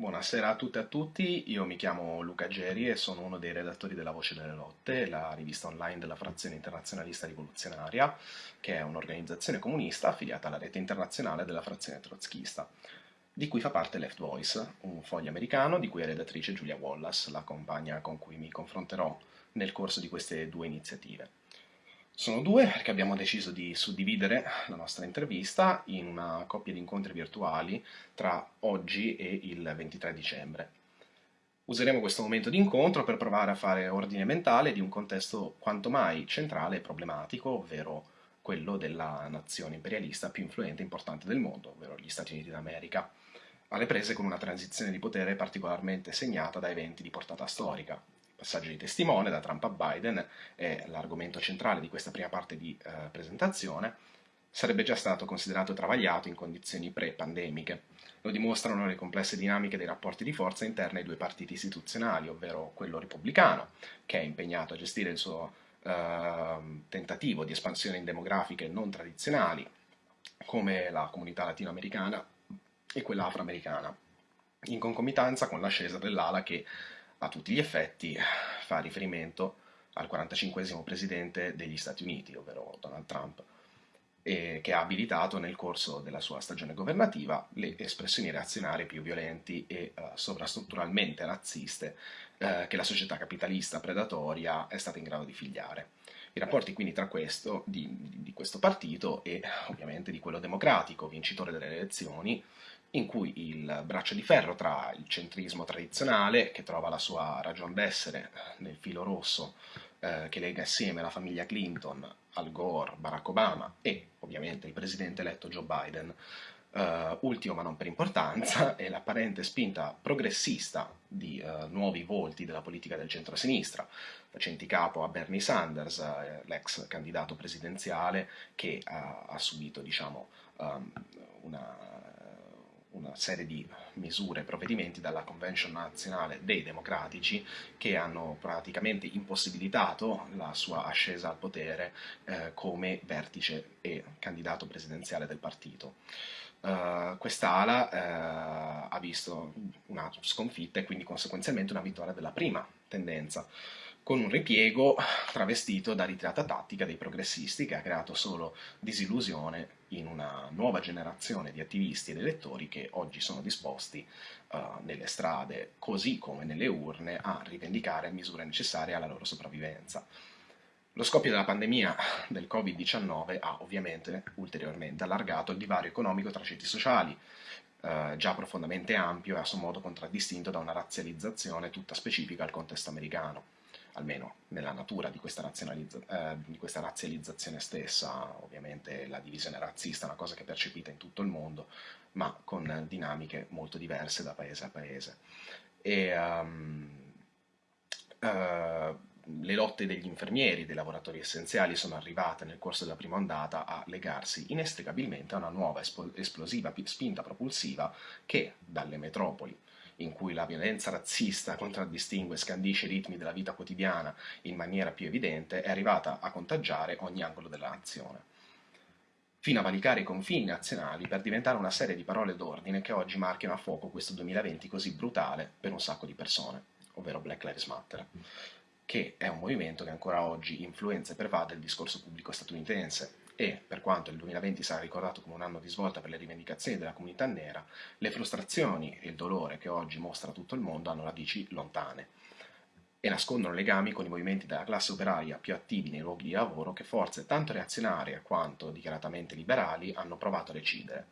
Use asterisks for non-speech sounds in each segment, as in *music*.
Buonasera a tutte e a tutti, io mi chiamo Luca Geri e sono uno dei redattori della Voce delle Lotte, la rivista online della Frazione Internazionalista Rivoluzionaria, che è un'organizzazione comunista affiliata alla rete internazionale della Frazione Trotskista, di cui fa parte Left Voice, un foglio americano di cui è redattrice Julia Wallace, la compagna con cui mi confronterò nel corso di queste due iniziative. Sono due perché abbiamo deciso di suddividere la nostra intervista in una coppia di incontri virtuali tra oggi e il 23 dicembre. Useremo questo momento di incontro per provare a fare ordine mentale di un contesto quanto mai centrale e problematico, ovvero quello della nazione imperialista più influente e importante del mondo, ovvero gli Stati Uniti d'America, alle prese con una transizione di potere particolarmente segnata da eventi di portata storica, passaggio di testimone da Trump a Biden è l'argomento centrale di questa prima parte di eh, presentazione, sarebbe già stato considerato travagliato in condizioni pre-pandemiche. Lo dimostrano le complesse dinamiche dei rapporti di forza interne ai due partiti istituzionali, ovvero quello repubblicano, che è impegnato a gestire il suo eh, tentativo di espansione in demografiche non tradizionali, come la comunità latinoamericana e quella afroamericana, in concomitanza con l'ascesa dell'ala che a tutti gli effetti fa riferimento al 45 presidente degli Stati Uniti, ovvero Donald Trump, e che ha abilitato nel corso della sua stagione governativa le espressioni reazionarie più violenti e uh, sovrastrutturalmente razziste uh, che la società capitalista predatoria è stata in grado di figliare. I rapporti quindi tra questo, di, di questo partito e ovviamente di quello democratico, vincitore delle elezioni, in cui il braccio di ferro tra il centrismo tradizionale, che trova la sua ragion d'essere nel filo rosso eh, che lega assieme la famiglia Clinton, Al Gore, Barack Obama e ovviamente il presidente eletto Joe Biden, Uh, ultimo ma non per importanza, è l'apparente spinta progressista di uh, nuovi volti della politica del centro-sinistra, facenti capo a Bernie Sanders, uh, l'ex candidato presidenziale che ha subito diciamo, um, una una serie di misure e provvedimenti dalla Convention nazionale dei democratici che hanno praticamente impossibilitato la sua ascesa al potere eh, come vertice e candidato presidenziale del partito. Uh, quest'ala uh, ha visto una sconfitta e quindi conseguenzialmente una vittoria della prima tendenza con un ripiego travestito da ritirata tattica dei progressisti che ha creato solo disillusione in una nuova generazione di attivisti ed elettori che oggi sono disposti uh, nelle strade, così come nelle urne, a rivendicare misure necessarie alla loro sopravvivenza. Lo scoppio della pandemia del Covid-19 ha ovviamente ulteriormente allargato il divario economico tra ceti sociali, eh, già profondamente ampio e a suo modo contraddistinto da una razzializzazione tutta specifica al contesto americano almeno nella natura di questa, eh, di questa, razzializzazione stessa, ovviamente la divisione razzista è una cosa che è percepita in tutto il mondo, ma con dinamiche molto diverse da paese a paese. E, um, uh, le lotte degli infermieri, dei lavoratori essenziali sono arrivate nel corso della prima ondata a legarsi inestricabilmente a una nuova esplosiva spinta propulsiva che dalle metropoli in cui la violenza razzista contraddistingue e scandisce i ritmi della vita quotidiana in maniera più evidente, è arrivata a contagiare ogni angolo della nazione, fino a valicare i confini nazionali per diventare una serie di parole d'ordine che oggi marchiano a fuoco questo 2020 così brutale per un sacco di persone, ovvero Black Lives Matter che è un movimento che ancora oggi influenza e pervade il discorso pubblico statunitense, e, per quanto il 2020 sarà ricordato come un anno di svolta per le rivendicazioni della comunità nera, le frustrazioni e il dolore che oggi mostra tutto il mondo hanno radici lontane e nascondono legami con i movimenti della classe operaia più attivi nei luoghi di lavoro che forze tanto reazionarie quanto dichiaratamente liberali hanno provato a recidere.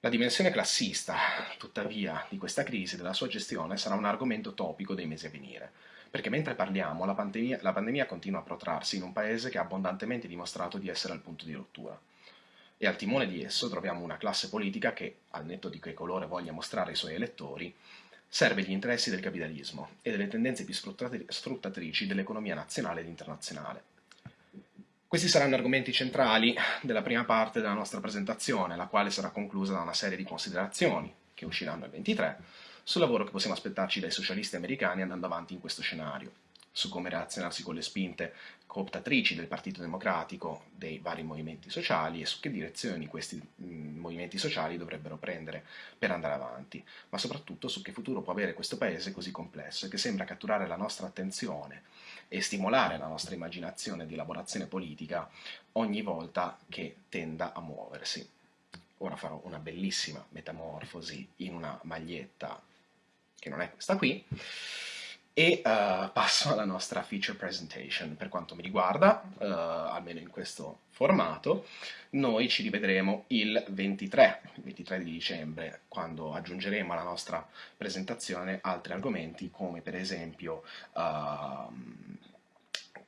La dimensione classista, tuttavia, di questa crisi e della sua gestione sarà un argomento topico dei mesi a venire, perché mentre parliamo la pandemia, la pandemia continua a protrarsi in un paese che ha abbondantemente dimostrato di essere al punto di rottura. E al timone di esso troviamo una classe politica che, al netto di che colore voglia mostrare ai suoi elettori, serve gli interessi del capitalismo e delle tendenze più sfruttatrici dell'economia nazionale ed internazionale. Questi saranno argomenti centrali della prima parte della nostra presentazione, la quale sarà conclusa da una serie di considerazioni, che usciranno il 23, sul lavoro che possiamo aspettarci dai socialisti americani andando avanti in questo scenario. su come relazionarsi con le spinte cooptatrici del Partito Democratico dei vari movimenti sociali e su che direzioni questi movimenti sociali dovrebbero prendere per andare avanti, ma soprattutto su che futuro può avere questo paese così complesso e che sembra catturare la nostra attenzione e stimolare la nostra immaginazione di elaborazione politica ogni volta che tenda a muoversi. Ora farò una bellissima metamorfosi in una maglietta che non è questa qui, e uh, passo alla nostra feature presentation. Per quanto mi riguarda, uh, almeno in questo formato, noi ci rivedremo il 23, il 23 di dicembre, quando aggiungeremo alla nostra presentazione altri argomenti come per esempio uh,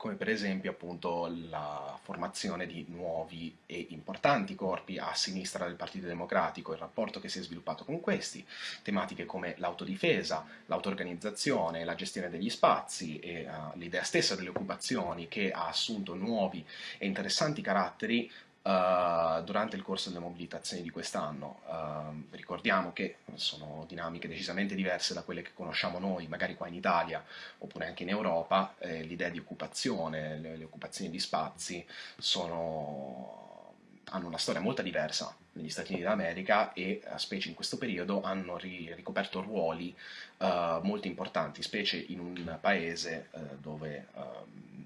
come per esempio appunto la formazione di nuovi e importanti corpi a sinistra del Partito Democratico, il rapporto che si è sviluppato con questi, tematiche come l'autodifesa, l'autoorganizzazione, la gestione degli spazi e uh, l'idea stessa delle occupazioni che ha assunto nuovi e interessanti caratteri Uh, durante il corso delle mobilitazioni di quest'anno. Uh, ricordiamo che sono dinamiche decisamente diverse da quelle che conosciamo noi, magari qua in Italia oppure anche in Europa. Eh, L'idea di occupazione, le, le, occupazioni di spazi sono, hanno una storia molto diversa negli Stati Uniti d'America e, specie in questo periodo, hanno ri, ricoperto ruoli uh, molto importanti, specie in un paese dove ehm,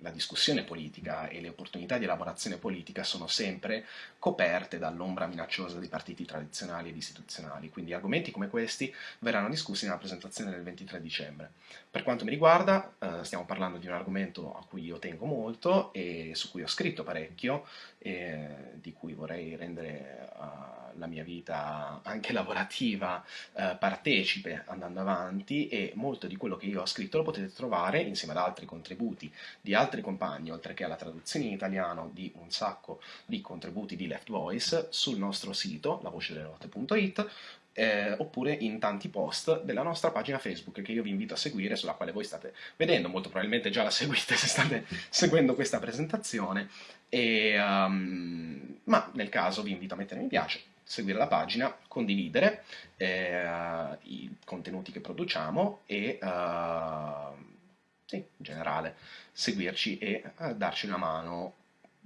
la discussione politica e le opportunità di elaborazione politica sono sempre coperte dall'ombra minacciosa dei partiti tradizionali ed istituzionali, quindi argomenti come questi verranno discussi nella presentazione del 23 dicembre. Per quanto mi riguarda, eh, stiamo parlando di un argomento a cui io tengo molto e su cui ho scritto parecchio e di cui vorrei rendere uh, la mia vita anche lavorativa uh, partecipe andando avanti e molto di quello che io ho scritto lo potete trovare insieme ad altri contributi di altri compagni, oltre che alla traduzione in italiano di un sacco di contributi di Left Voice sul nostro sito, lavocedelelotte.it eh, oppure in tanti post della nostra pagina Facebook che io vi invito a seguire, sulla quale voi state vedendo, molto probabilmente già la seguite se state *laughs* seguendo questa presentazione, e, um, ma nel caso vi invito a mettere mi piace, seguire la pagina, condividere eh, i contenuti che produciamo e uh, sì, in generale seguirci e uh, darci una mano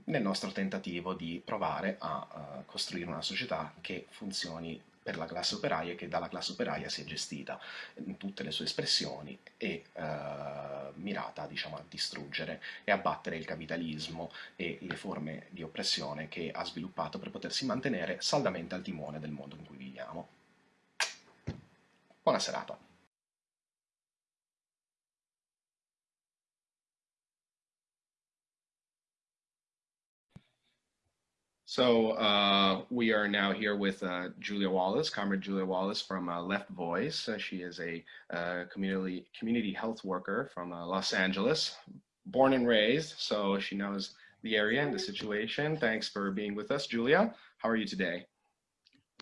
nel nostro tentativo di provare a uh, costruire una società che funzioni per la classe operaia e che dalla classe operaia si è gestita in tutte le sue espressioni e eh, mirata diciamo, a distruggere e abbattere il capitalismo e le forme di oppressione che ha sviluppato per potersi mantenere saldamente al timone del mondo in cui viviamo. Buona serata. So uh, we are now here with uh, Julia Wallace, Comrade Julia Wallace from uh, Left Voice. Uh, she is a uh, community community health worker from uh, Los Angeles, born and raised, so she knows the area and the situation. Thanks for being with us, Julia. How are you today?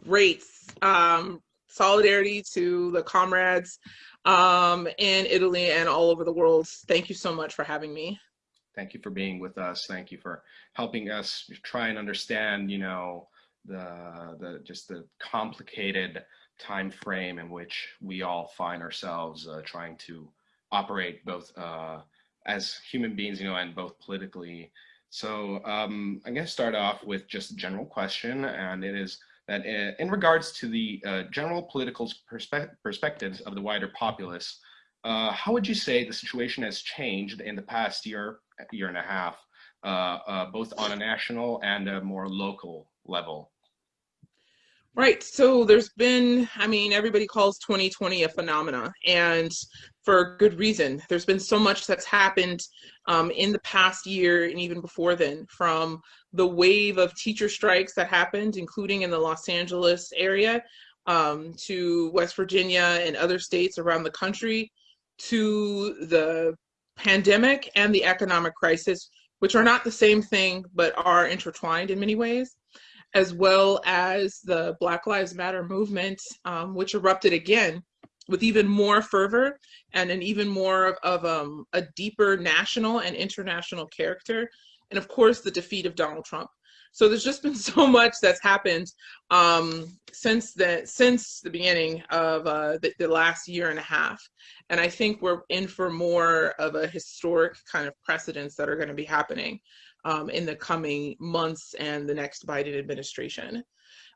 Great. Um, solidarity to the comrades um, in Italy and all over the world. Thank you so much for having me. Thank you for being with us. Thank you for helping us try and understand, you know, the the just the complicated time frame in which we all find ourselves uh, trying to operate both uh, as human beings, you know, and both politically. So um, I'm going to start off with just a general question, and it is that uh, in regards to the uh, general political perspe perspectives of the wider populace, uh, how would you say the situation has changed in the past year, year and a half, uh, uh, both on a national and a more local level? Right. So there's been, I mean, everybody calls 2020 a phenomena, and for good reason. There's been so much that's happened um, in the past year and even before then, from the wave of teacher strikes that happened, including in the Los Angeles area, um, to West Virginia and other states around the country, to the pandemic and the economic crisis, which are not the same thing but are intertwined in many ways, as well as the Black Lives Matter movement, um, which erupted again with even more fervor and an even more of, of um, a deeper national and international character and of course the defeat of Donald Trump. So there's just been *laughs* so much that's happened um, since the since the beginning of uh, the, the, last year and a half, and I think we're in for more of a historic kind of precedents that are going to be happening um, in the coming months and the next Biden administration.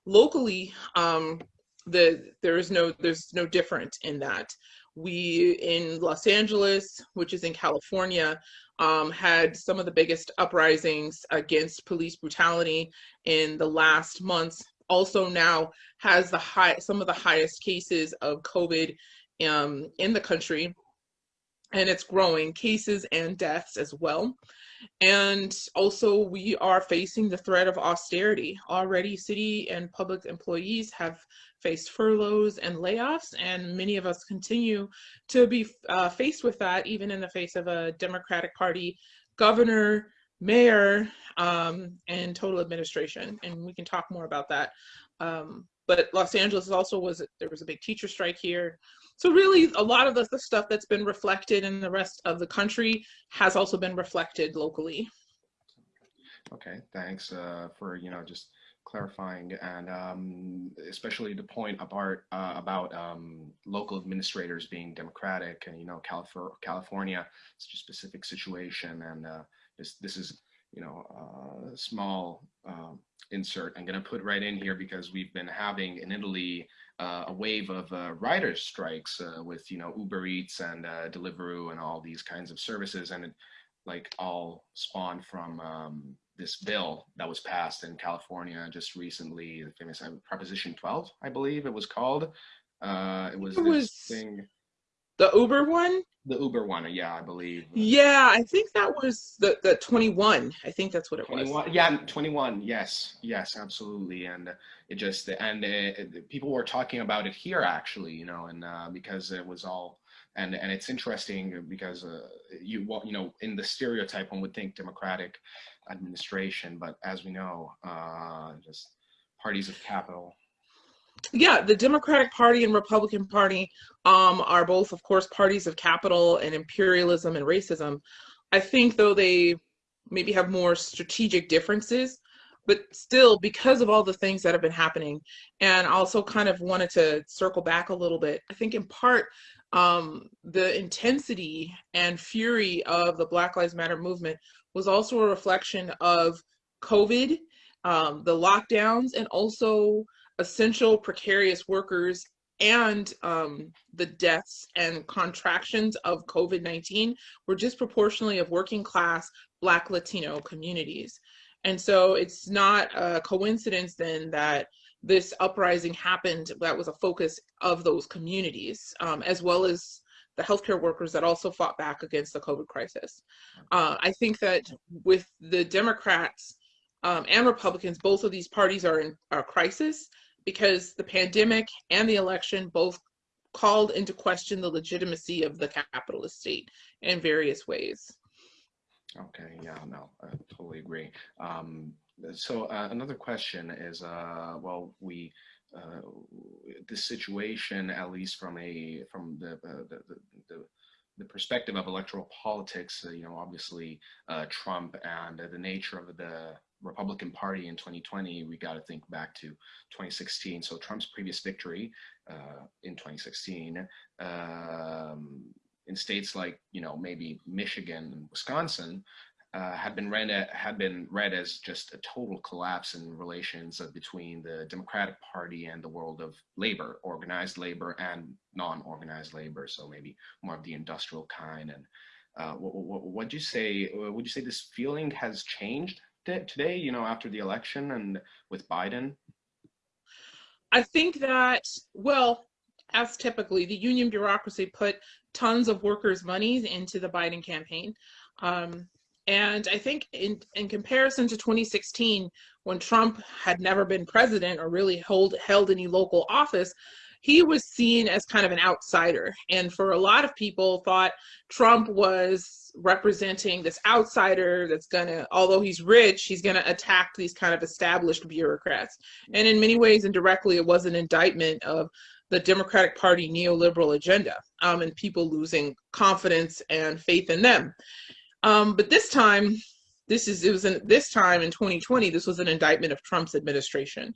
Locally, um, the there is no there's no different in that we in Los Angeles, which is in California, um, had some of the biggest uprisings against police brutality in the last months. Also now has the high some of the highest cases of COVID um, in the country, and it's growing cases and deaths as well. And also, we are facing the threat of austerity. Already, city and public employees have faced furloughs and layoffs, and many of us continue to be uh, faced with that, even in the face of a Democratic Party governor, mayor, um, and total administration. And we can talk more about that. Um, but Los Angeles also was, there was a big teacher strike here. So really a lot of the, the stuff that's been reflected in the rest of the country has also been reflected locally. Okay, thanks uh, for, you know, just clarifying and um, especially the point about, uh, about um, local administrators being democratic and, you know, Calif California, such a specific situation and uh, this, this is, you know, a uh, small um, insert I'm going to put right in here because we've been having in Italy uh, a wave of uh, riders strikes uh, with you know Uber Eats and uh, Deliveroo and all these kinds of services, and it, like all spawned from um, this bill that was passed in California just recently, the famous uh, Proposition 12, I believe it was called. Uh, it was, it was thing. The Uber one? The Uber one, yeah, I believe. Yeah, I think that was the, the 21. I think that's what it 21, was. Yeah, 21. Yes, yes, absolutely. And it just, and it, people were talking about it here actually, you know, and uh, because it was all, and and it's interesting because uh, you you know in the stereotype one would think democratic administration, but as we know, uh, just parties of capital yeah, the Democratic Party and Republican Party um, are both, of course, parties of capital and imperialism and racism. I think, though, they maybe have more strategic differences, but still, because of all the things that have been happening, and also kind of wanted to circle back a little bit, I think in part, um, the intensity and fury of the Black Lives Matter movement was also a reflection of COVID, um, the lockdowns, and also essential precarious workers and um, the deaths and contractions of COVID 19 were disproportionately of working class Black Latino communities. And so it's not a coincidence then that this uprising happened that was a focus of those communities, um, as well as the healthcare workers that also fought back against the COVID crisis. Uh, I think that with the Democrats um, and Republicans, both of these parties are in a crisis because the pandemic and the election both called into question the legitimacy of the capitalist state in various ways. Okay, yeah, no, I totally agree. Um, so uh, another question is, uh, well, we, uh, this situation, at least from a, from the, uh, the, the, the the perspective of electoral politics, uh, you know, obviously uh, Trump and uh, the nature of the Republican Party in 2020, we got to think back to 2016. So Trump's previous victory uh, in 2016 um, in states like, you know, maybe Michigan and Wisconsin uh, had been read at, had been read as just a total collapse in relations between the Democratic Party and the world of labor, organized labor and non-organized labor. So maybe more of the industrial kind. And uh, what, what would you say? Would you say this feeling has changed today, you know, after the election and with Biden? I think that, well, as typically, the union bureaucracy put tons of workers' monies into the Biden campaign. Um, and I think in, in comparison to 2016, when Trump had never been president or really hold, held any local office, he was seen as kind of an outsider. And for a lot of people thought Trump was representing this outsider that's gonna, although he's rich, he's gonna attack these kind of established bureaucrats. And in many ways, indirectly, it was an indictment of the Democratic Party neoliberal agenda um, and people losing confidence and faith in them. Um, but this time, this is it was in this time in 2020 this was an indictment of trump's administration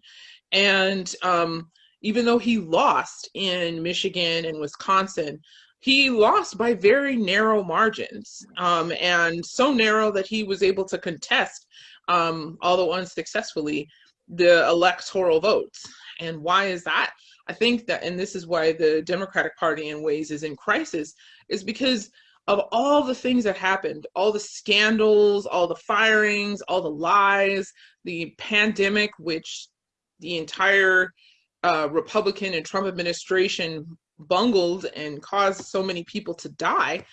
and um, even though he lost in michigan and wisconsin he lost by very narrow margins um, and so narrow that he was able to contest um, although unsuccessfully the electoral votes. And why is that? I think that and this is why the democratic party in ways is in crisis is because of all the things that happened, all the scandals, all the firings, all the lies, the pandemic, which the entire uh, Republican and Trump administration bungled and caused so many people to die,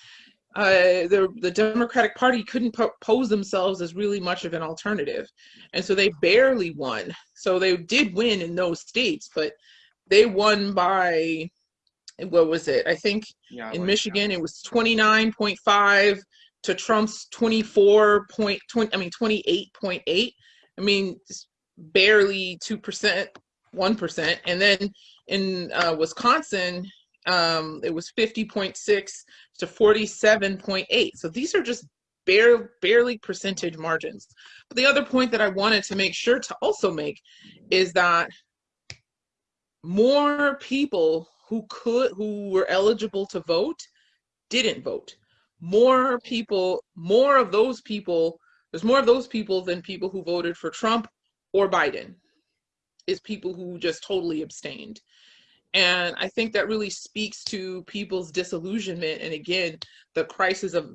uh, the the Democratic Party couldn't pose themselves as really much of an alternative, and so they barely won. So they did win in those states, but they won by what was it? I think yeah, in Michigan it was 29.5 to Trump's 24 point 20, I mean 28.8. I mean barely 2%, 1%. And then in uh, Wisconsin um, it was 50.6 to 47.8. So these are just bare, barely percentage margins. But the other point that I wanted to make sure to also make is that more people who could who were eligible to vote didn't vote more people more of those people there's more of those people than people who voted for trump or biden is people who just totally abstained. And i think that really speaks to people's disillusionment and again the crisis of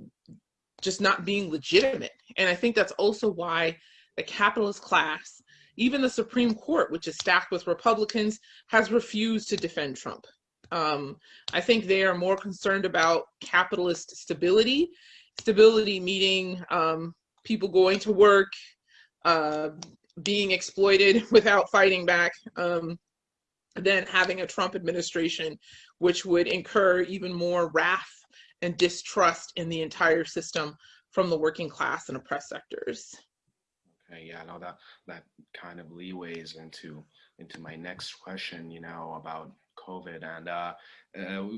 just not being legitimate. And i think that's also why the capitalist class even the supreme court which is stacked with republicans has refused to defend trump. Um, I think they are more concerned about capitalist stability, stability meaning um, people going to work, uh, being exploited *laughs* without fighting back, um, than having a Trump administration, which would incur even more wrath and distrust in the entire system from the working class and oppressed sectors. Okay, yeah, no, that that kind of leeways into into my next question, you know, about COVID, and uh, uh,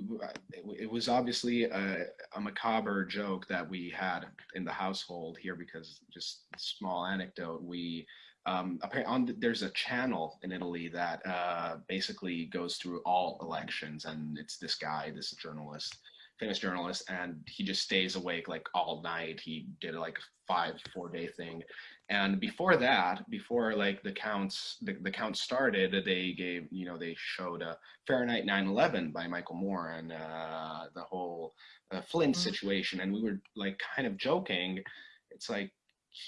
it was obviously a, a, macabre joke that we had in the household here because just small anecdote. We um, on the, there's a channel in Italy that uh, basically goes through all elections, and it's this guy, this journalist, famous journalist, and he just stays awake like all night. He did like a five, four day thing, and before that, before like the counts, the, the counts started, they gave, you know, they showed a Fahrenheit 9/11 by Michael Moore and uh, the whole uh, Flint mm-hmm. situation, and we were like kind of joking. It's like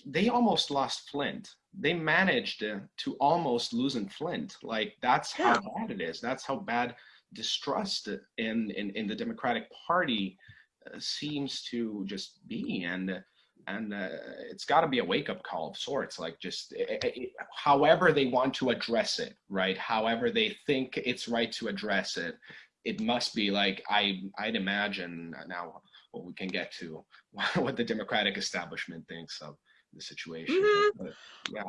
they almost lost Flint. They managed to, to almost lose in Flint. Like that's yeah. how bad it is. That's how bad distrust in in, in the Democratic Party uh, seems to just be and and uh, it's got to be a wake up call of sorts like just it, eh, it, eh, eh, however they want to address it right however they think it's right to address it it must be like i i'd imagine now what we can get to *laughs* what the democratic establishment thinks of the situation mm-hmm. yeah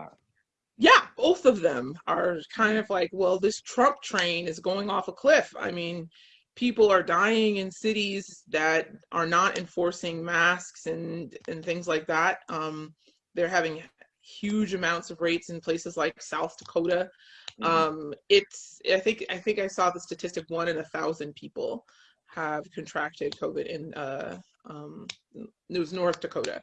yeah both of them are kind of like well this trump train is going off a cliff i mean people are dying in cities that are not enforcing masks and and things like that. Um, they're having huge amounts of rates in places like South Dakota. Mm-hmm. Um, it's I think I think I saw the statistic one in a thousand people have contracted COVID in uh, um, it was North Dakota.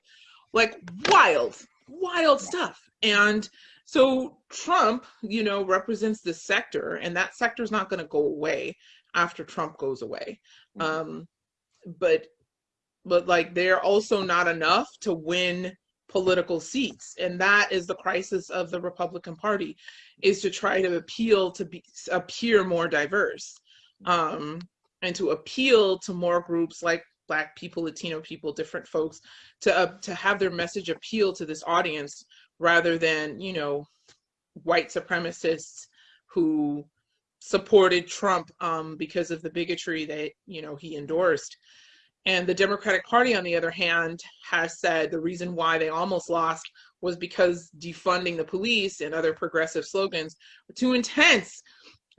Like wild, wild stuff. And so Trump, you know, represents this sector, and that sector is not going to go away after Trump goes away. Mm-hmm. Um, but but like they're also not enough to win political seats and that is the crisis of the republican party is to try to appeal to be appear more diverse um, and to appeal to more groups like black people latino people different folks to uh, to have their message appeal to this audience rather than you know white supremacists who supported Trump um, because of the bigotry that you know he endorsed. And the Democratic Party, on the other hand, has said the reason why they almost lost was because defunding the police and other progressive slogans were too intense, *laughs*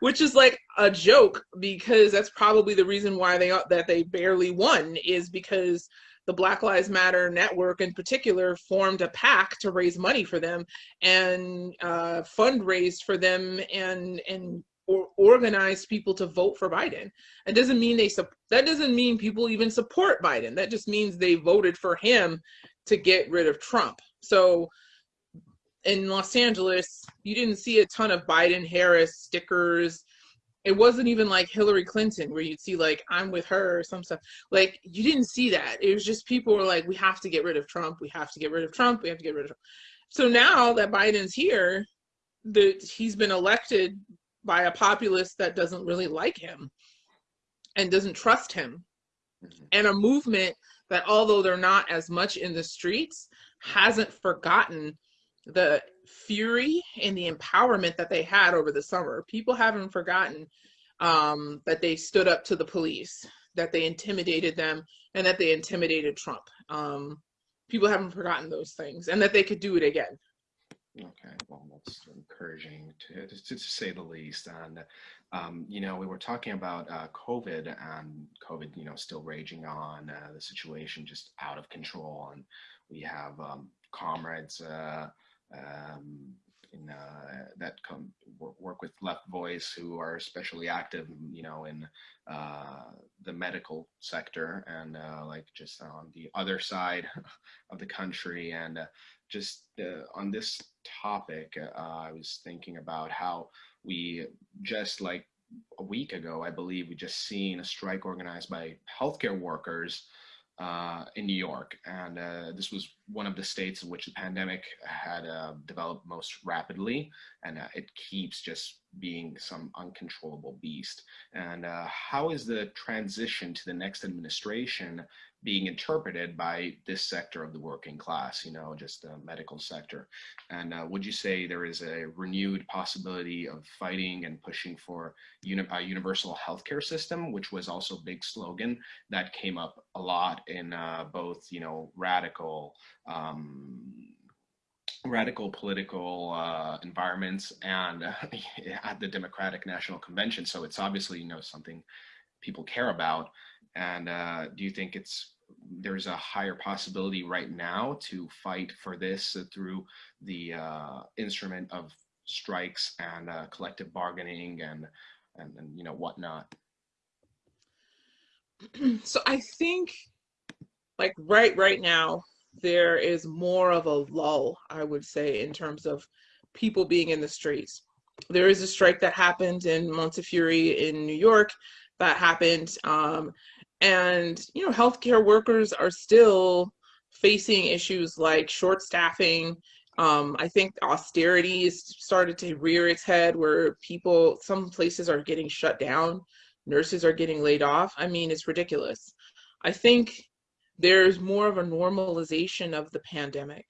which is like a joke because that's probably the reason why they that they barely won is because the Black Lives Matter network in particular formed a PAC to raise money for them and uh, fundraised for them and and or organized people to vote for Biden. It doesn't mean they that doesn't mean people even support Biden. That just means they voted for him to get rid of Trump. So in Los Angeles, you didn't see a ton of Biden Harris stickers. It wasn't even like Hillary Clinton where you'd see like I'm with her or some stuff. Like you didn't see that. It was just people were like, we have to get rid of Trump. We have to get rid of Trump. We have to get rid of Trump. So now that Biden's here, that he's been elected by a populace that doesn't really like him and doesn't trust him. Mm-hmm. And a movement that although they're not as much in the streets, hasn't forgotten the fury and the empowerment that they had over the summer. People haven't forgotten um, that they stood up to the police, that they intimidated them, and that they intimidated Trump. Um, people haven't forgotten those things, and that they could do it again. Okay, well, that's encouraging to, to, to say the least. And, um, you know, we were talking about uh, COVID and COVID, you know, still raging on, uh, the situation just out of control. And we have um, comrades uh, um, in, uh, that come work with Left Voice who are especially active, you know, in uh, the medical sector and uh, like just on the other side *laughs* of the country. And just on this topic, I was thinking about how we just like a week ago, I believe we just seen a strike organized by healthcare workers uh, in New York. And uh, this was one of the states in which the pandemic had uh, developed most rapidly. And uh, it keeps just being some uncontrollable beast. And uh, how is the transition to the next administration being interpreted by this sector of the working class, you know, just the medical sector. And uh, would you say there is a renewed possibility of fighting and pushing for uni a universal healthcare system, which was also a big slogan that came up a lot in uh, both, you know, radical um, radical political uh, environments and uh, *laughs* at the Democratic National Convention. So it's obviously, you know, something people care about. And uh, do you think it's there's a higher possibility right now to fight for this through the uh, instrument of strikes and uh, collective bargaining and, and, and you know whatnot? *clears throat* So I think like right right now there is more of a lull, I would say, in terms of people being in the streets. There is a strike that happened in Montefiore in New York that happened. Um, and, you know, healthcare workers are still facing issues like short staffing. Um, I think austerity has started to rear its head where people, some places are getting shut down, nurses are getting laid off. I mean, it's ridiculous. I think there's more of a normalization of the pandemic.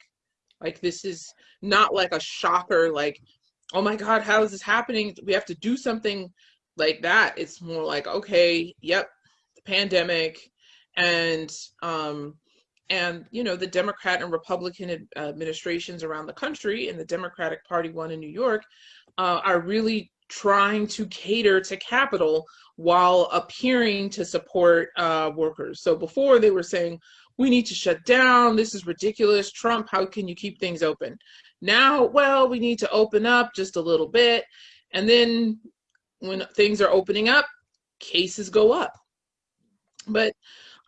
Like, this is not like a shocker, like, oh my God, how is this happening? We have to do something like that. It's more like, okay, yep, pandemic, and um, and you know the Democrat and Republican administrations around the country, and the Democratic Party one in New York, uh, are really trying to cater to capital while appearing to support uh, workers. So before they were saying, we need to shut down, this is ridiculous, Trump, how can you keep things open? Now, well, we need to open up just a little bit. And then when things are opening up, cases go up. But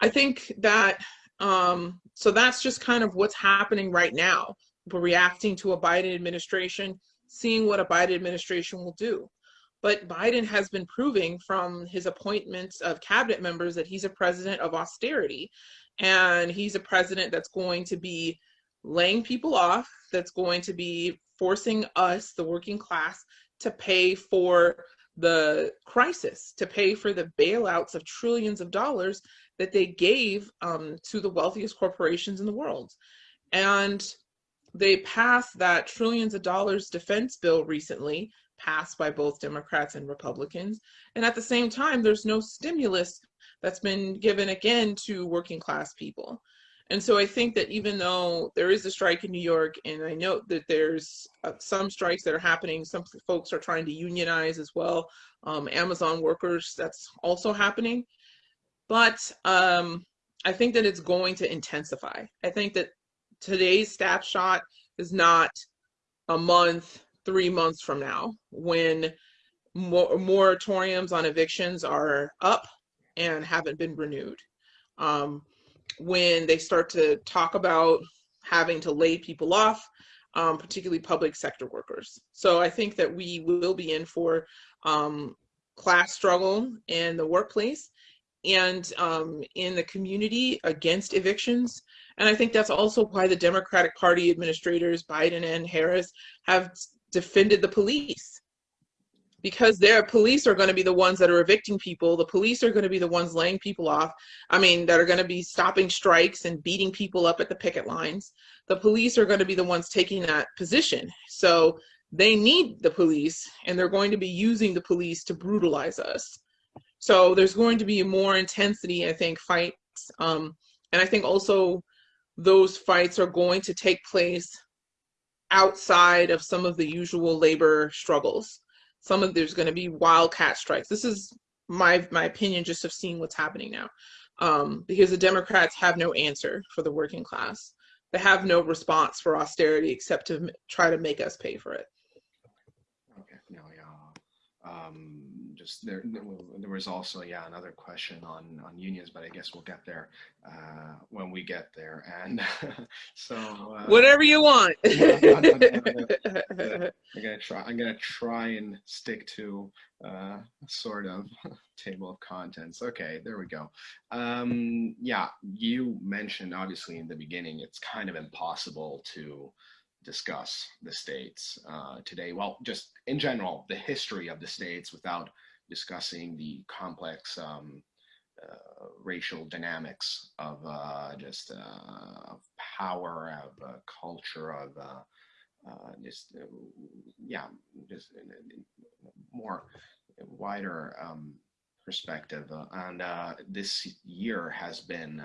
I think that, um, so that's just kind of what's happening right now. We're reacting to a Biden administration, seeing what a Biden administration will do. But Biden has been proving from his appointments of cabinet members that he's a president of austerity. And he's a president that's going to be laying people off, that's going to be forcing us, the working class, to pay for the crisis to pay for the bailouts of trillions of dollars that they gave um, to the wealthiest corporations in the world. And they passed that trillions of dollars defense bill recently, passed by both Democrats and Republicans. And at the same time, there's no stimulus that's been given again to working class people. And so I think that even though there is a strike in New York, and I know that there's uh, some strikes that are happening, some folks are trying to unionize as well. Um, Amazon workers, that's also happening. But um, I think that it's going to intensify. I think that today's snapshot is not a month, three months from now when moratoriums on evictions are up and haven't been renewed. Um, when they start to talk about having to lay people off, um, particularly public sector workers. So I think that we will be in for um, class struggle in the workplace and um, in the community against evictions. And I think that's also why the Democratic Party administrators, Biden and Harris, have defended the police because their police are going to be the ones that are evicting people. The police are going to be the ones laying people off. I mean, that are going to be stopping strikes and beating people up at the picket lines. The police are going to be the ones taking that position. So they need the police and they're going to be using the police to brutalize us. So there's going to be more intensity, I think, fights. Um, and I think also those fights are going to take place outside of some of the usual labor struggles some of there's going to be wildcat strikes. This is my my opinion just of seeing what's happening now, um, because the Democrats have no answer for the working class. They have no response for austerity except to try to make us pay for it. Okay, no, yeah. Um, just there, there was also yeah another question on on unions, but I guess we'll get there uh, when we get there. And *laughs* so uh, whatever you want. *laughs* I'm gonna try. I'm gonna try and stick to uh, sort of *laughs* table of contents. Okay, there we go. Um, yeah, you mentioned obviously in the beginning it's kind of impossible to discuss the states uh, today. Well, just in general, the history of the states without discussing the complex um, uh, racial dynamics of uh, just uh, of power, of uh, culture, of uh, just yeah, just more wider um, perspective. and this year has been,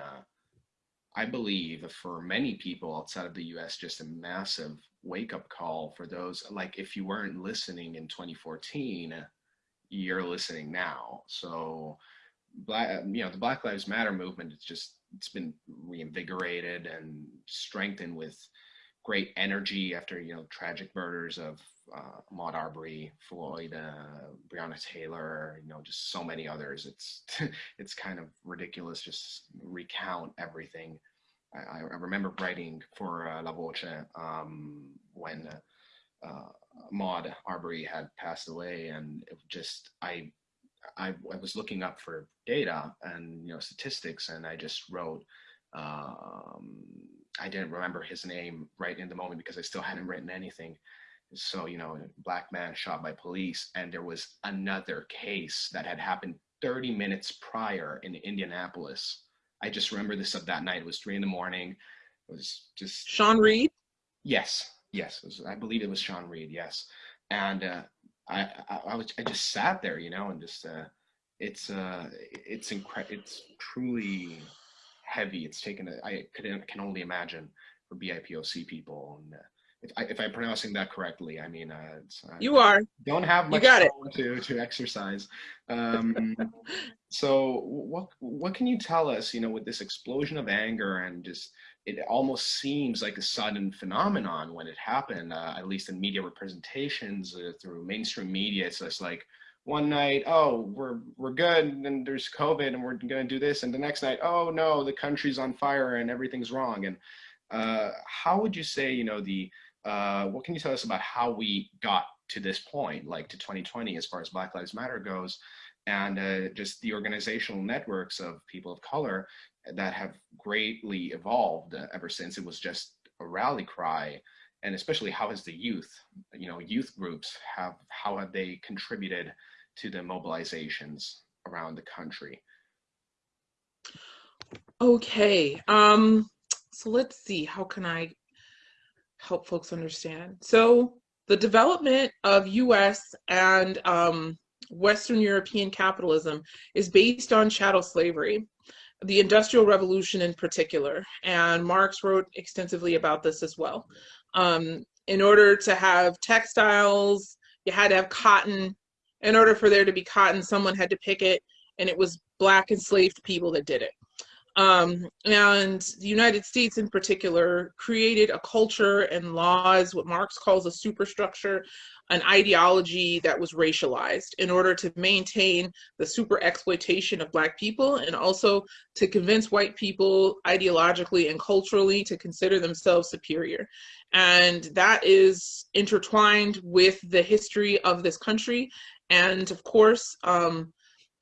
I believe, for many people outside of the U.S., just a massive wake-up call for those. Like, if you weren't listening in 2014 you're listening now. So black, um, you know, the Black Lives Matter movement, it's just, it's been reinvigorated and strengthened with great energy after, you know, tragic murders of uh, Ahmaud Arbery, Floyd, uh, Breonna Taylor, you know, just so many others. It's, *laughs* it's kind of ridiculous just recount everything. I, I remember writing for uh, La Voce um, when uh, Ahmaud Arbery had passed away, and it just I, I, I was looking up for data and you know statistics, and I just wrote. Um, I didn't remember his name right in the moment because I still hadn't written anything. So you know, black man shot by police, and there was another case that had happened 30 minutes prior in Indianapolis. I just remember this of that night. It was three in the morning. It was just Sean Reed. Yes, Yes, was, I believe it was Sean Reed. Yes, and uh, I, I, I, was, I just sat there, you know, and just uh, it's uh, it's incredible. It's truly heavy. It's taken. A, I could can only imagine for BIPOC people. And uh, if, I, if I'm pronouncing that correctly, I mean, uh, you are. Don't have much you got it. to to exercise. Um, so what what can you tell us? You know, with this explosion of anger and just it almost seems like a sudden phenomenon when it happened, uh, at least in media representations uh, through mainstream media. It's just like one night, oh, we're we're good, and there's COVID, and we're gonna do this, and the next night, oh no, the country's on fire and everything's wrong. And uh, how would you say, you know, the uh, what can you tell us about how we got to this point, like to 2020, as far as Black Lives Matter goes? and uh, just the organizational networks of people of color that have greatly evolved ever since. It was just a rally cry. And especially how has the youth you know youth groups have how have they contributed to the mobilizations around the country? Okay um so let's see. How can i help folks understand so the development of us and um, western european capitalism is based on chattel slavery the Industrial Revolution in particular. And Marx wrote extensively about this as well. Um, in order to have textiles, you had to have cotton. In order for there to be cotton, someone had to pick it, and it was black enslaved people that did it. Um, and the United States, in particular, created a culture and laws, what Marx calls a superstructure, an ideology that was racialized in order to maintain the super exploitation of Black people and also to convince white people ideologically and culturally to consider themselves superior. And that is intertwined with the history of this country. And of course, um,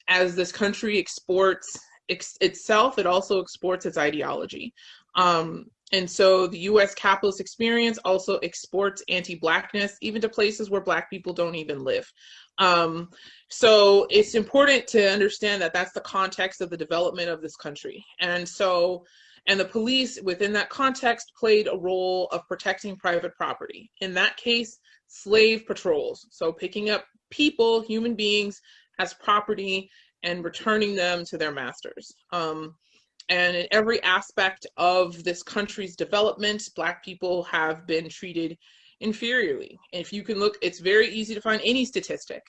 as this country exports ex itself, it also exports its ideology. Um, and so the US capitalist experience also exports anti-blackness even to places where black people don't even live. Um, so it's important to understand that that's the context of the development of this country. And so, and the police within that context played a role of protecting private property. In that case, slave patrols. So picking up people, human beings as property and returning them to their masters. Um, and in every aspect of this country's development, Black people have been treated inferiorly. If you can look, it's very easy to find any statistic.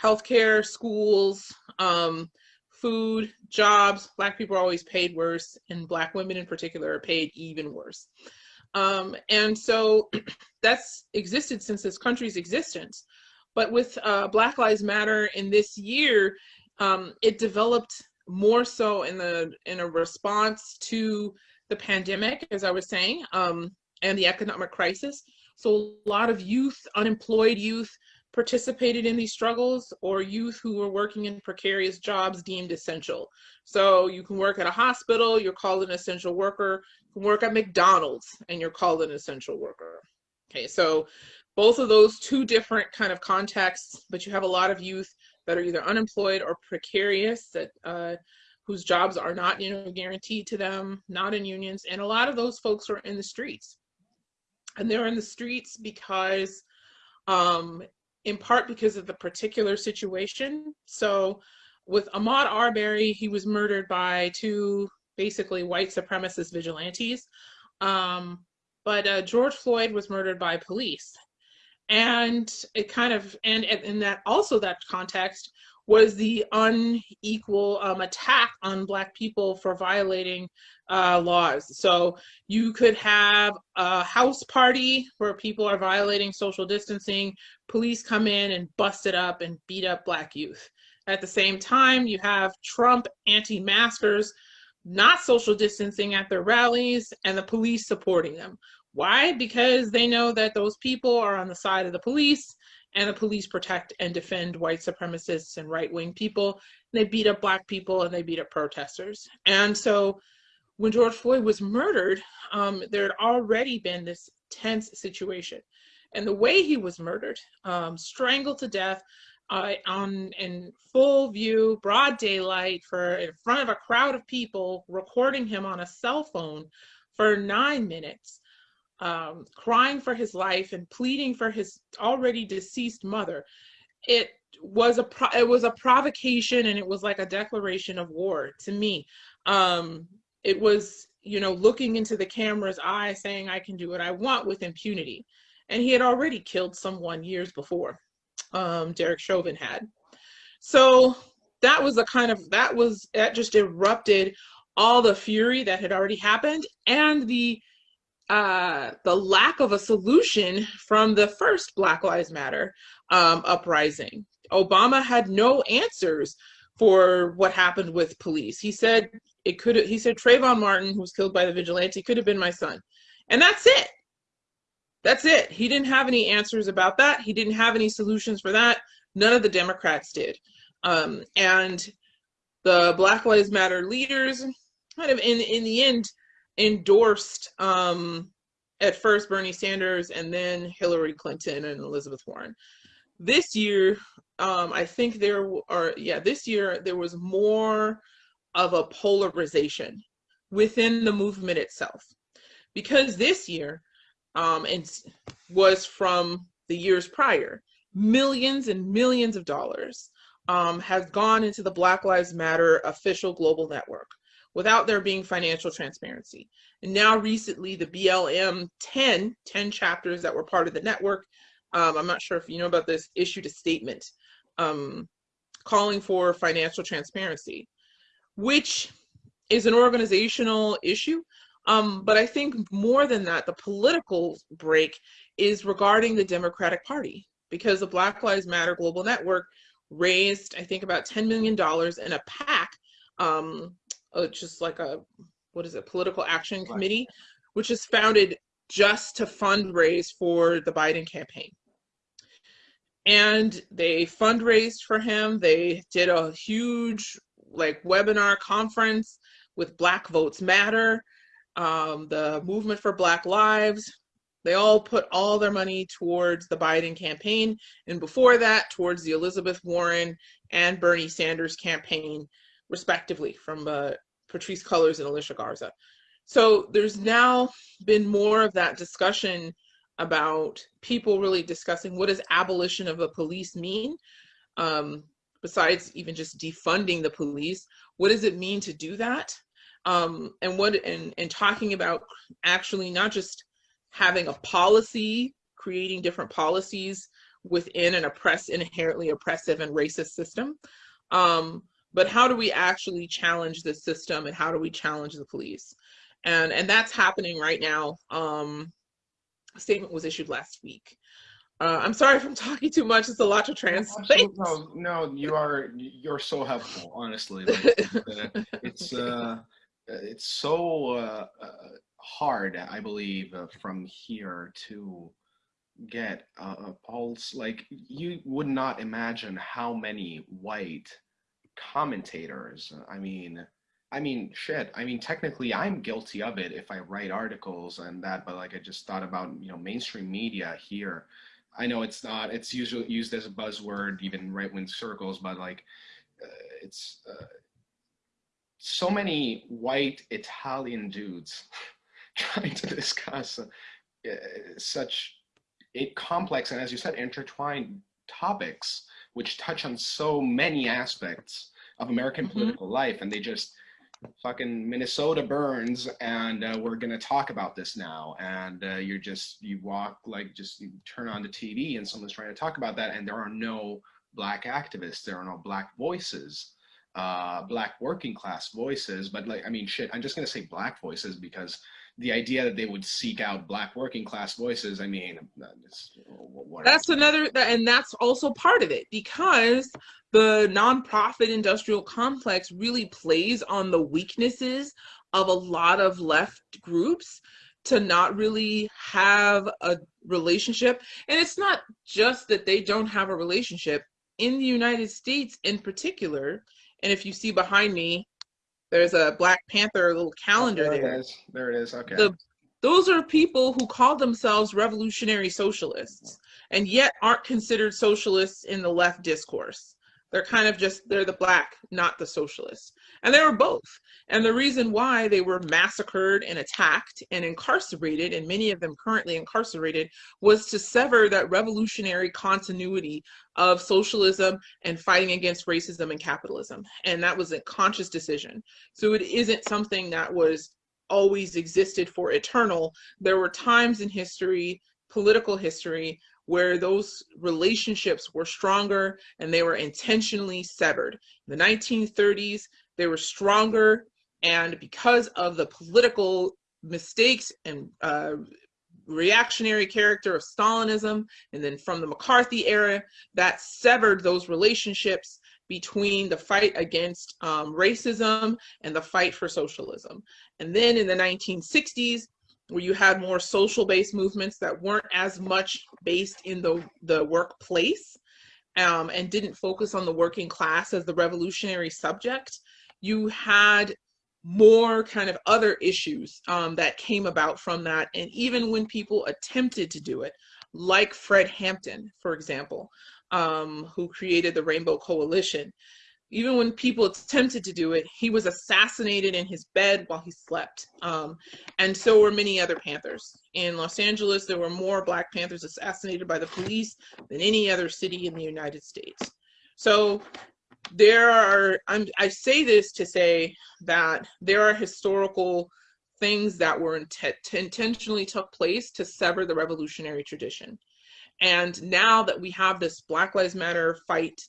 Healthcare, schools, um, food, jobs, Black people are always paid worse, and Black women in particular are paid even worse. Um, and so *clears throat* that's existed since this country's existence. But with uh, Black Lives Matter in this year, um, it developed more so in the in a response to the pandemic, as I was saying, um, and the economic crisis. So a lot of youth, unemployed youth, participated in these struggles, or youth who were working in precarious jobs deemed essential. So you can work at a hospital, you're called an essential worker. You can work at McDonald's, and you're called an essential worker. Okay, so both of those two different kind of contexts, but you have a lot of youth that are either unemployed or precarious that uh, whose jobs are not you know guaranteed to them not in unions and a lot of those folks are in the streets. And they're in the streets because um, in part because of the particular situation. So with ahmaud arbery he was murdered by two basically white supremacist vigilantes. Um, but uh, george floyd was murdered by police and it kind of and in that also that context was the unequal um, attack on black people for violating uh, laws. So you could have a house party where people are violating social distancing police come in and bust it up and beat up black youth. At the same time you have trump anti-maskers not social distancing at their rallies and the police supporting them why? Because they know that those people are on the side of the police and the police protect and defend white supremacists and right wing people. They beat up black people and they beat up protesters. And so when George Floyd was murdered, um, there had already been this tense situation. And the way he was murdered, um, strangled to death uh, on in full view, broad daylight, for in front of a crowd of people, recording him on a cell phone for nine minutes um, crying for his life and pleading for his already deceased mother. It was a pro- it was a provocation and it was like a declaration of war to me. Um, it was you know looking into the camera's eye saying I can do what I want with impunity, and he had already killed someone years before. Um, Derek Chauvin had. So that was a kind of that was that just erupted all the fury that had already happened and the uh, the lack of a solution from the first Black Lives Matter um, uprising. Obama had no answers for what happened with police. He said it could. He said Trayvon Martin, who was killed by the vigilante, could have been my son, and that's it. That's it. He didn't have any answers about that. He didn't have any solutions for that. None of the Democrats did. Um, and the Black Lives Matter leaders, kind of in in the end, endorsed um, at first Bernie Sanders and then Hillary Clinton and Elizabeth Warren. This year, um, I think there are, yeah, this year there was more of a polarization within the movement itself. Because this year, um, and was from the years prior, millions and millions of dollars um, have gone into the Black Lives Matter official global network without there being financial transparency. And now recently the BLM 10, 10 chapters that were part of the network, um, I'm not sure if you know about this, issued a statement um, calling for financial transparency, which is an organizational issue. Um, but I think more than that, the political break is regarding the Democratic Party because the Black Lives Matter Global Network raised, I think, about $10 million in a PAC, um, uh, just like a, what is it, political action committee, which is founded just to fundraise for the Biden campaign. And they fundraised for him. They did a huge like webinar conference with Black Votes Matter, um, the Movement for Black Lives. They all put all their money towards the Biden campaign, and before that, towards the Elizabeth Warren and Bernie Sanders campaign, respectively, from uh, Patrisse Cullors and Alicia Garza. So there's now been more of that discussion about people really discussing what does abolition of the police mean? Um, besides even just defunding the police, what does it mean to do that? Um, and what and, and talking about actually not just having a policy, creating different policies within an oppressed, inherently oppressive and racist system, um, but how do we actually challenge the system and how do we challenge the police? And and that's happening right now. Um, a statement was issued last week. Uh, I'm sorry if I'm *laughs* talking too much. It's a lot to translate. No, no, you are you're so helpful. Honestly, like, *laughs* uh, it's uh, it's so uh, uh, hard. I believe uh, from here to get a pulse. Like you would not imagine how many white commentators. I mean, I mean, shit. I mean, technically, I'm guilty of it if I write articles and that. But like, I just thought about you know mainstream media here. I know it's not. It's usually used as a buzzword, even right wing circles. But like, uh, it's uh, so many white Italian dudes *laughs* trying to discuss uh, such it complex and, as you said, intertwined topics which touch on so many aspects of American mm-hmm. political life, and they just fucking Minnesota burns, and uh, we're gonna talk about this now. And uh, you're just you walk like just you turn on the TV, and someone's trying to talk about that, and there are no black activists, there are no black voices, uh, black working class voices. But like, I mean, shit, I'm just gonna say black voices because the idea that they would seek out black working class voices i mean that's another and that's also part of it because the nonprofit industrial complex really plays on the weaknesses of a lot of left groups to not really have a relationship. And it's not just that they don't have a relationship. In the united states in particular and if you see behind me there's a Black Panther little calendar oh, there. There it is. There it is. Okay. The, those are people who call themselves revolutionary socialists and yet aren't considered socialists in the left discourse. They're kind of just, they're the black, not the socialists. And they were both. And the reason why they were massacred and attacked and incarcerated, and many of them currently incarcerated, was to sever that revolutionary continuity of socialism and fighting against racism and capitalism. And that was a conscious decision. So it isn't something that was always existed for eternal. There were times in history, political history, where those relationships were stronger and they were intentionally severed. In the 1930s, they were stronger, and because of the political mistakes and uh, reactionary character of Stalinism, and then from the McCarthy era, that severed those relationships between the fight against um, racism and the fight for socialism. And then in the 1960s, where you had more social based movements that weren't as much based in the, the workplace um, and didn't focus on the working class as the revolutionary subject, you had more kind of other issues um, that came about from that. And even when people attempted to do it, like Fred Hampton, for example, um, who created the Rainbow Coalition, even when people attempted to do it, he was assassinated in his bed while he slept. Um, and so were many other Panthers. In Los Angeles, there were more Black Panthers assassinated by the police than any other city in the United States. So there are, I'm, I say this to say that there are historical things that were intentionally took place to sever the revolutionary tradition. And now that we have this Black Lives Matter fight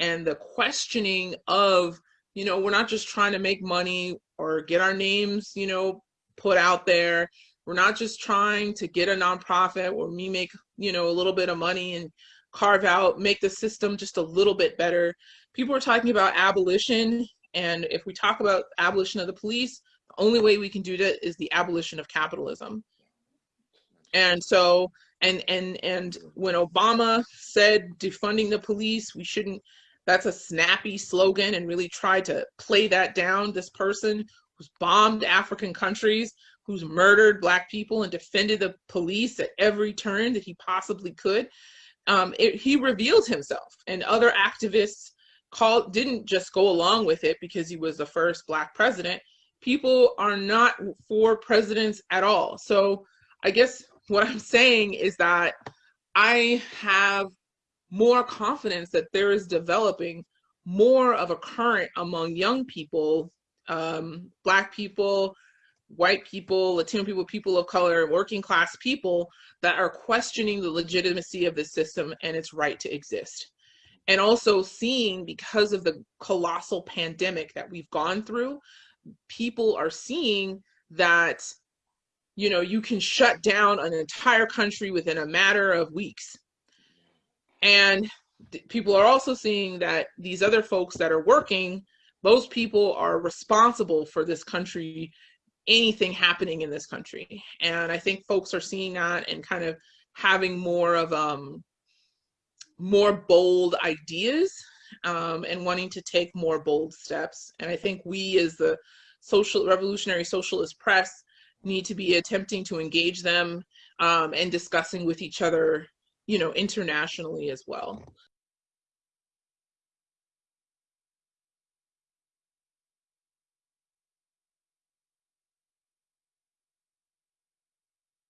and the questioning of you know we're not just trying to make money or get our names, you know, put out there. We're not just trying to get a nonprofit where we make, you know, a little bit of money and carve out, make the system just a little bit better. People are talking about abolition. And if we talk about abolition of the police, the only way we can do that is the abolition of capitalism. And so, and and and when Obama said defunding the police, we shouldn't. That's a snappy slogan, and really tried to play that down. This person who's bombed African countries, who's murdered black people, and defended the police at every turn that he possibly could. Um, it, he revealed himself, and other activists called didn't just go along with it because he was the first black president. People are not for presidents at all. So I guess what I'm saying is that I have more confidence that there is developing more of a current among young people, um, black people, white people, Latino people, people of color, working class people that are questioning the legitimacy of the system and its right to exist. And also seeing because of the colossal pandemic that we've gone through, people are seeing that you know, you can shut down an entire country within a matter of weeks. And people are also seeing that these other folks that are working, those people are responsible for this country, anything happening in this country. And I think folks are seeing that and kind of having more of um more bold ideas um, and wanting to take more bold steps. And I think we as the social revolutionary socialist press need to be attempting to engage them um, and discussing with each other, you know, internationally as well.